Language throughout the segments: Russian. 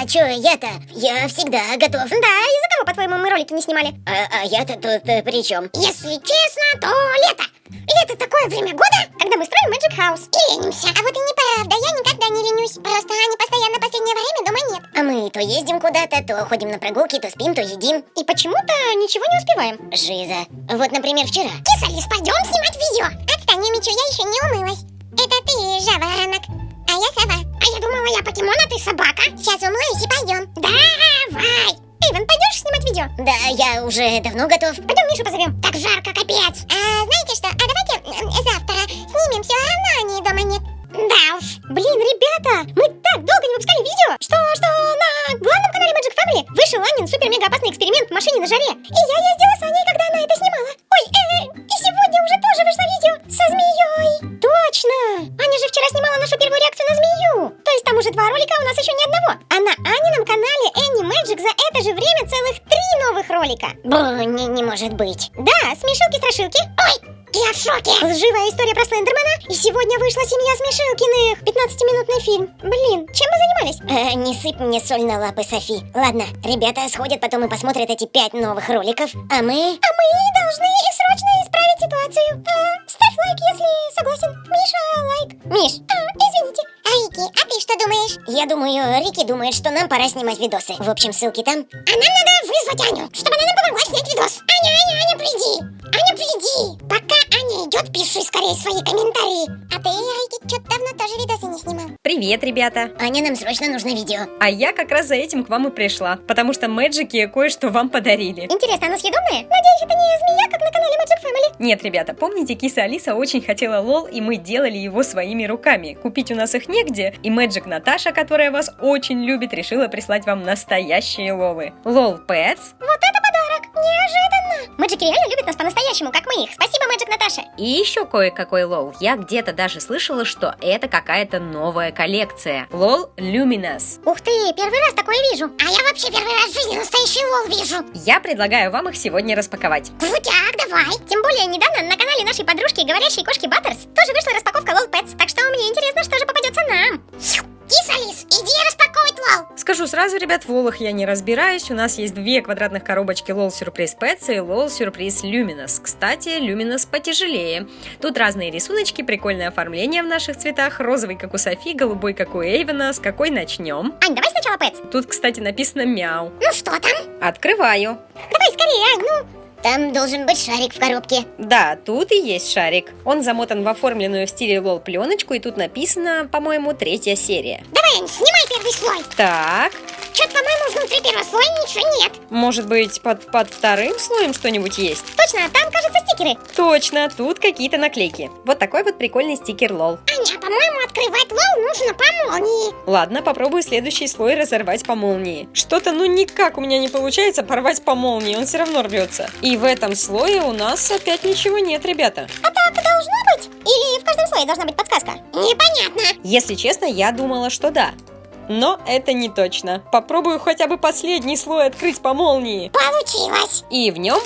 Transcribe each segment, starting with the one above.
а чё, я-то? Я всегда готов. Да, из-за кого, по-твоему, мы ролики не снимали? А, а я-то тут э, при чем? Если честно, то лето. Лето такое время года, когда мы строим Magic House и ленимся. А вот и неправда, я никогда не ленюсь. Просто они постоянно последнее время дома нет. А мы то ездим куда-то, то ходим на прогулки, то спим, то едим. И почему-то ничего не успеваем. Жиза. Вот, например, вчера. Кисалис, пойдем снимать видео. Отстань, Мичу, я еще не умылась. Это ты, жаворонок. А я сова. А я думала, я покемон, а ты собака. Сейчас умоюсь и пойдем. Давай. Эйвен, пойдешь снимать видео? Да, я уже давно готов. Пойдем Мишу позовем. Так жарко, капец. А знаете что, а давайте м, завтра снимем, все равно они дома нет. Да уж. Блин, ребята, мы так долго не выпускали видео, что, что на главном канале Magic Family вышел Анин супер-мега опасный эксперимент в машине на жаре. И ни одного. А на Анином канале Annie Magic за это же время целых три новых ролика. Бу, не, не может быть. Да, смешилки-страшилки. Ой, я в шоке. Лживая история про Слендермана. И сегодня вышла семья Смешилкиных. 15-минутный фильм. Блин, чем мы занимались? Э, не сыпь мне соль на лапы, Софи. Ладно, ребята сходят потом и посмотрят эти пять новых роликов, а мы... А мы должны срочно ситуацию. Э, ставь лайк, если согласен. Миша, лайк. Миш, А, извините. А Рики, а ты что думаешь? я думаю, Рики думает, что нам пора снимать видосы. В общем, ссылки там. А нам надо вызвать Аню, чтобы она нам помогла снять видос. Аня, Аня, Аня, приди. Аня, приди. Пока Аня идет, пиши скорее свои комментарии. А ты, Рики, что-то давно тоже видосы не снимал. Привет, ребята! Аня, нам срочно нужно видео. А я как раз за этим к вам и пришла, потому что Мэджики кое-что вам подарили. Интересно, она съедобная? Надеюсь, это не змея, как на канале Magic Family. Нет, ребята, помните, киса Алиса очень хотела лол, и мы делали его своими руками. Купить у нас их негде, и Мэджик Наташа, которая вас очень любит, решила прислать вам настоящие лолы. Лол Pets Вот это! Неожиданно! Мэджики реально любят нас по-настоящему, как мы их. Спасибо, Magic Наташа. и еще кое-какой LOL. Я где-то даже слышала, что это какая-то новая коллекция. LOL Luminous. Ух ты, первый раз такое вижу. А я вообще первый раз в жизни настоящий LOL вижу. Я предлагаю вам их сегодня распаковать. Крутяк, давай. Тем более, недавно на канале нашей подружки говорящей кошки Баттерс тоже вышла распаковка LOL Pets. Так что мне интересно, что же попадется нам. Кисалис, иди распаковывать LOL. Скажу сразу, ребят, в лолах я не разбираюсь. У нас есть две квадратных коробочки LOL Surprise Pets и LOL Surprise Luminous. Кстати, Luminous потяжелее. Тут разные рисуночки, прикольное оформление в наших цветах. Розовый, как у Софи, голубой, как у Эйвена. С какой начнем? Ань, давай сначала Pets. Тут, кстати, написано мяу. Ну что там? Открываю. Давай скорее, Ань, ну. Там должен быть шарик в коробке. Да, тут и есть шарик. Он замотан в оформленную в стиле лол пленочку, и тут написано, по-моему, третья серия. Давай, снимай первый слой. Так, по-моему, внутри первого слоя ничего нет. может быть, под, под вторым слоем что-нибудь есть? Точно, там, кажется, стикеры. Точно, тут какие-то наклейки. Вот такой вот прикольный стикер лол. Аня, по-моему, открывать лол нужно по молнии. Ладно, попробую следующий слой разорвать по молнии. Что-то ну никак у меня не получается порвать по молнии, он все равно рвется. И в этом слое у нас опять ничего нет, ребята. А так должно быть? Или в каждом слое должна быть подсказка? Непонятно. Если честно, я думала, что да. Но это не точно. Попробую хотя бы последний слой открыть по молнии. Получилось. И в нем...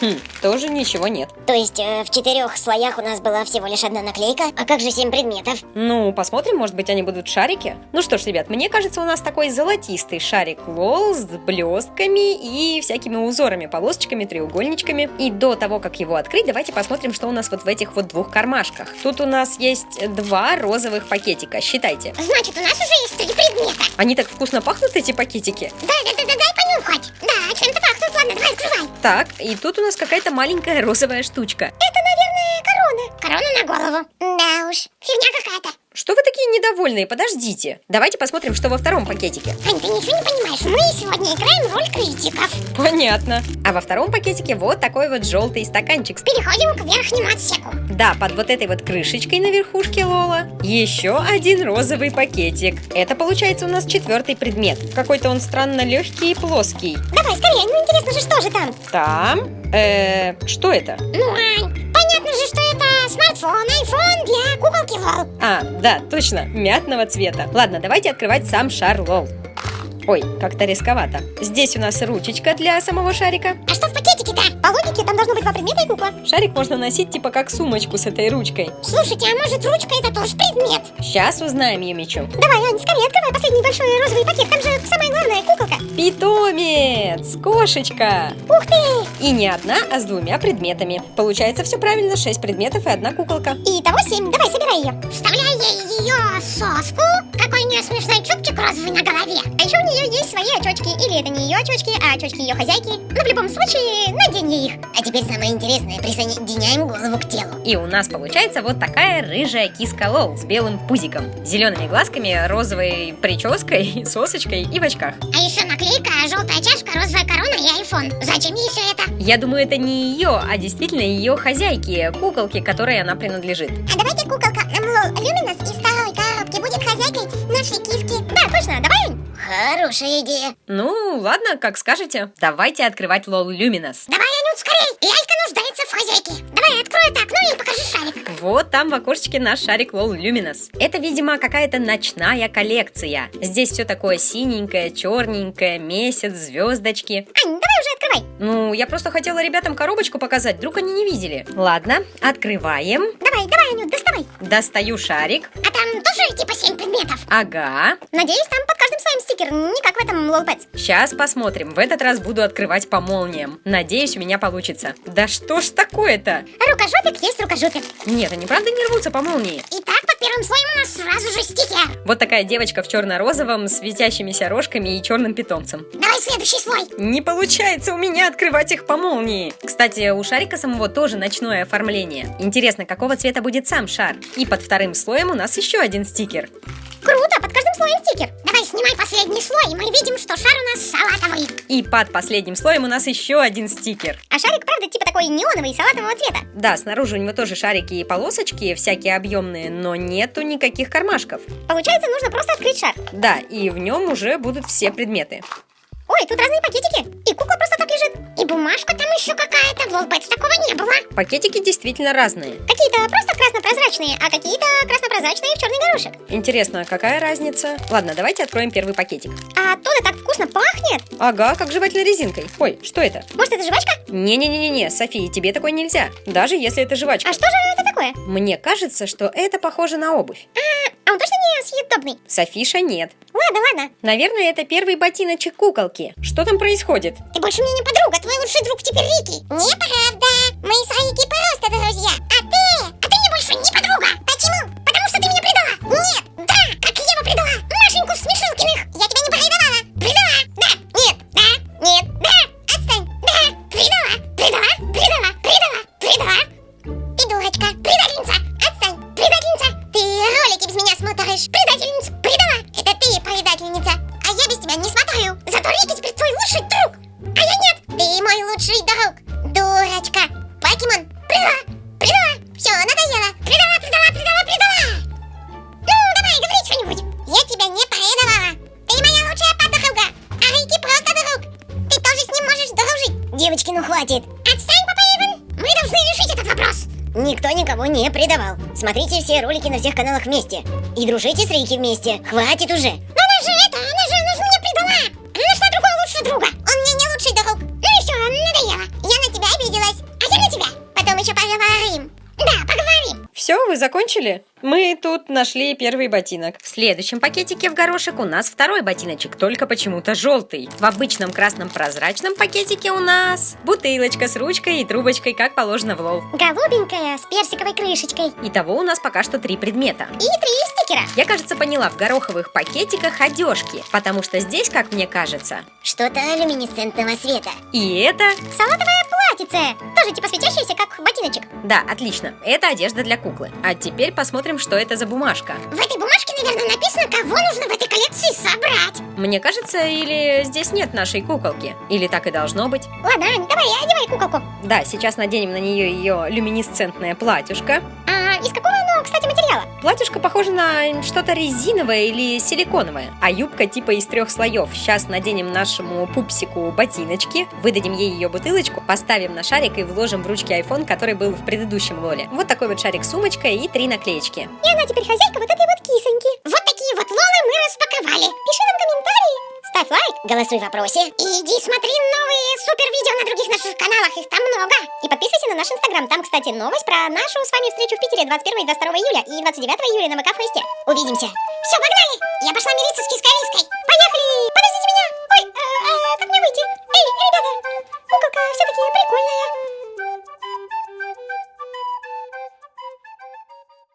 Хм, тоже ничего нет. То есть э, в четырех слоях у нас была всего лишь одна наклейка. А как же семь предметов? Ну, посмотрим, может быть, они будут шарики. Ну что ж, ребят, мне кажется, у нас такой золотистый шарик лол с блестками и всякими узорами, полосочками, треугольничками. И до того, как его открыть, давайте посмотрим, что у нас вот в этих вот двух кармашках. Тут у нас есть два розовых пакетика, считайте. Значит, у нас уже есть три предмета. Они так вкусно пахнут, эти пакетики. Да, да, да, да, дай понюхать. Да, чем-то пахнут. Ладно, давай открывай. Так, и тут у нас какая-то маленькая розовая штучка. Это, наверное, корона. Корона на голову. Да уж, фигня какая-то. Что вы такие недовольные? Подождите. Давайте посмотрим, что во втором пакетике. Ань, ты ничего не понимаешь. Мы сегодня играем роль критиков. Понятно. А во втором пакетике вот такой вот желтый стаканчик. Переходим к верхнему отсеку. Да, под вот этой вот крышечкой на верхушке Лола. Еще один розовый пакетик. Это получается у нас четвертый предмет. Какой-то он странно легкий и плоский. Давай, скорее, ну интересно же, что же там? Там... Э, что это? Ну, Ань, понятно же, что это смартфон, айфон для Лол. А, да, точно, мятного цвета. Ладно, давайте открывать сам шар Лол. Ой, как-то рисковато. Здесь у нас ручечка для самого шарика. А что в пакетике-то? По логике там должно быть два предмета и кукла. Шарик можно носить типа как сумочку с этой ручкой. Слушайте, а может ручка это тоже предмет? Сейчас узнаем, Юмичу. Давай, Ань, скорее открывай последний большой розовый пакет, там же самое главное, куколка. Питомец! Кошечка! Ух ты! И не одна, а с двумя предметами. Получается все правильно, шесть предметов и одна куколка. Итого семь, давай, собирай ее. Вставляй ей ее соску. Какой у нее смешной чубчик розовый на голове. А еще свои очочки. Или это не ее очочки, а очочки ее хозяйки. Но в любом случае, надень ей их. А теперь самое интересное, присоединяем голову к телу. И у нас получается вот такая рыжая киска Лол с белым пузиком, зелеными глазками, розовой прической, сосочкой и в очках. А еще наклейка, желтая чашка, розовая корона и айфон. Зачем ей все это? Я думаю, это не ее, а действительно ее хозяйки, куколки, которой она принадлежит. А давайте куколка LOL Luminous из второй коробки будет хозяйкой нашей киски. Да, точно, давай. Хорошая идея. Ну, ладно, как скажете. Давайте открывать LOL Luminous. Давай, Анют, скорей! Лялька нуждается в хозяйке. Давай, открой это окно и покажи шарик. Вот там в окошечке наш шарик LOL Luminous. Это, видимо, какая-то ночная коллекция. Здесь все такое синенькое, черненькое, месяц, звездочки. Ань, открывай. Ну, я просто хотела ребятам коробочку показать, вдруг они не видели. Ладно, открываем. Давай, давай, Анют, доставай. Достаю шарик. А там тоже типа семь предметов. Ага. Надеюсь, там под каждым слоем стикер, не как в этом LOL Pets. Сейчас посмотрим. В этот раз буду открывать по молниям. Надеюсь, у меня получится. Да что ж такое-то? Рукожопик есть рукожопик. Нет, они правда не рвутся по молнии. Итак, под первым слоем у нас сразу же стикер. Вот такая девочка в черно-розовом, светящимися рожками и черным питомцем. Давай следующий слой. Не получается у меня открывать их по молнии. Кстати, у шарика самого тоже ночное оформление. Интересно, какого цвета будет сам шар? И под вторым слоем у нас еще один стикер. Круто, под каждым слоем стикер. Давай снимай последний слой, и мы видим, что шар у нас салатовый. И под последним слоем у нас еще один стикер. А шарик, правда, типа такой неоновый, салатового цвета. Да, снаружи у него тоже шарики и полосочки, всякие объемные, но нету никаких кармашков. Получается, нужно просто открыть шар. Да, и в нем уже будут все предметы. Ой, тут разные пакетики. И кукла просто так лежит. И бумажка там еще какая-то. В Лолбетс такого не было. Пакетики действительно разные. Какие-то просто красно-прозрачные, а какие-то красно-прозрачные в черный горошек. Интересно, какая разница? Ладно, давайте откроем первый пакетик. А оттуда так вкусно пахнет. Ага, как жевательной резинкой. Ой, что это? Может, это жвачка? Не-не-не-не, София, тебе такое нельзя. Даже если это жвачка. А что же это такое? Мне кажется, что это похоже на обувь. А он точно не съедобный? Софиша нет. Ладно, ладно. Наверное, это первый ботиночек куколки. Что там происходит? Ты больше мне не подруга, твой лучший друг теперь Рики. Неправда. Мы с Рики просто друзья. А ты? А ты мне больше не подруга. Почему? Потому что ты меня предала. Нет. Да. Как Ева предала. Машеньку Смешилкиных. Я тебя не предавала. Предала. Да. Нет. Да. Нет. Да. Отстань. Да. Предала. Предала. Предала. Предала. Предала. Ты дурочка. Предательница. Смотришь. Предательница. Предала. Это ты предательница. А я без тебя не смотрю. Зато Рики теперь твой лучший друг. А я нет. Ты мой лучший друг. Дурочка. Покемон. Предала. Предала. Все, надоело. Предала, предала, предала, предала. Ну, давай, говори что-нибудь. Я тебя не предавала. Ты моя лучшая подруга. А Рики просто друг. Ты тоже с ним можешь дружить. Девочки, ну хватит. Отстань, Папа Иван. Мы должны решить этот вопрос. Никто никого не предавал. Смотрите все ролики на всех каналах вместе. И дружите с Рики вместе. Хватит уже. Но она же это, она же, она же меня предала. Она нашла другого лучшего друга. Вы закончили? Мы тут нашли первый ботинок. В следующем пакетике в горошек у нас второй ботиночек, только почему-то желтый. В обычном красном прозрачном пакетике у нас бутылочка с ручкой и трубочкой, как положено в лол. Голубенькая, с персиковой крышечкой. Итого у нас пока что три предмета. И три стикера. Я, кажется, поняла, в гороховых пакетиках одежки, потому что здесь, как мне кажется, Что-то люминесцентного света. и это... Салатовое платьице. Тоже типа светящееся, как ботиночек. Да, отлично, это одежда для куклы. А теперь посмотрим, что это за бумажка. В этой бумажке, наверное, написано, кого нужно в этой коллекции собрать. Мне кажется, или здесь нет нашей куколки, или так и должно быть. Ладно, Ань, давай, одевай куколку. Да, сейчас наденем на нее ее люминесцентное платьюшко. А из какого материала? Платьюшко похоже на что-то резиновое или силиконовое, а юбка типа из трех слоев. Сейчас наденем нашему пупсику ботиночки, выдадим ей ее бутылочку, поставим на шарик и вложим в ручки iPhone, который был в предыдущем лоле. Вот такой вот шарик с сумочкой и три наклеечки. И она теперь хозяйка вот этой вот кисоньки. Вот такие вот лолы мы распаковали. Пиши нам комментарии, ставь лайк, голосуй в вопросе и иди смотри новые супер видео на других наших каналах, их там много. И подписывайся на наш инстаграм, там, кстати, новость про нашу с вами встречу в Питере 21 и 22 июля и 29 июля на МК-фесте. Увидимся. Все, погнали! Я пошла мириться с кискарийской. Поехали! Подождите меня! Ой, а, а, как мне выйти? Эй, ребята! Куколка все-таки прикольная.